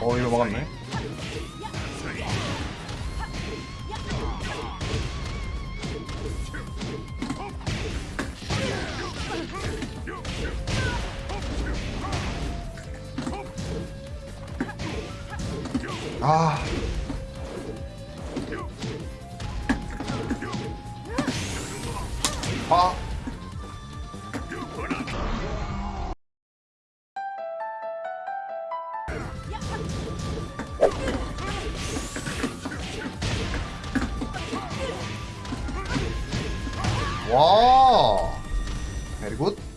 어 이거 막았네. 아. 아. 와. 베리굿